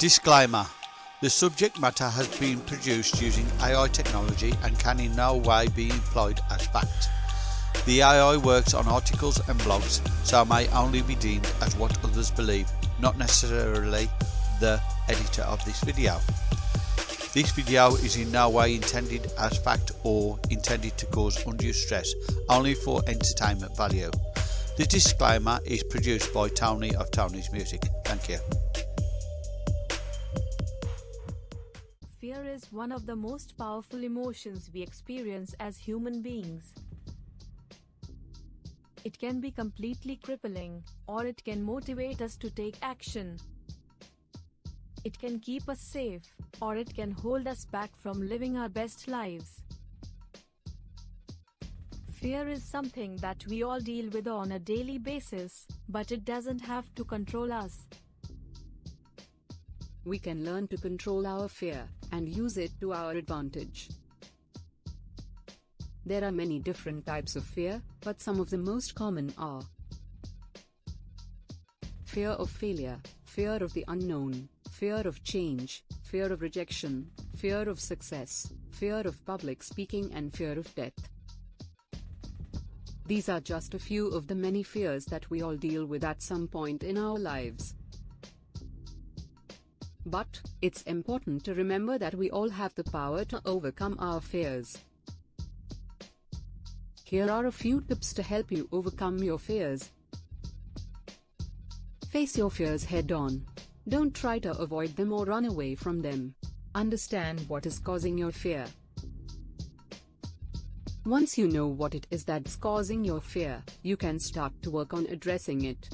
Disclaimer The subject matter has been produced using AI technology and can in no way be employed as fact. The AI works on articles and blogs, so may only be deemed as what others believe, not necessarily the editor of this video. This video is in no way intended as fact or intended to cause undue stress, only for entertainment value. The disclaimer is produced by Tony of Tony's Music. Thank you. Fear is one of the most powerful emotions we experience as human beings. It can be completely crippling, or it can motivate us to take action. It can keep us safe, or it can hold us back from living our best lives. Fear is something that we all deal with on a daily basis, but it doesn't have to control us. We can learn to control our fear and use it to our advantage. There are many different types of fear, but some of the most common are fear of failure, fear of the unknown, fear of change, fear of rejection, fear of success, fear of public speaking, and fear of death. These are just a few of the many fears that we all deal with at some point in our lives. But, it's important to remember that we all have the power to overcome our fears. Here are a few tips to help you overcome your fears. Face your fears head on. Don't try to avoid them or run away from them. Understand what is causing your fear. Once you know what it is that's causing your fear, you can start to work on addressing it.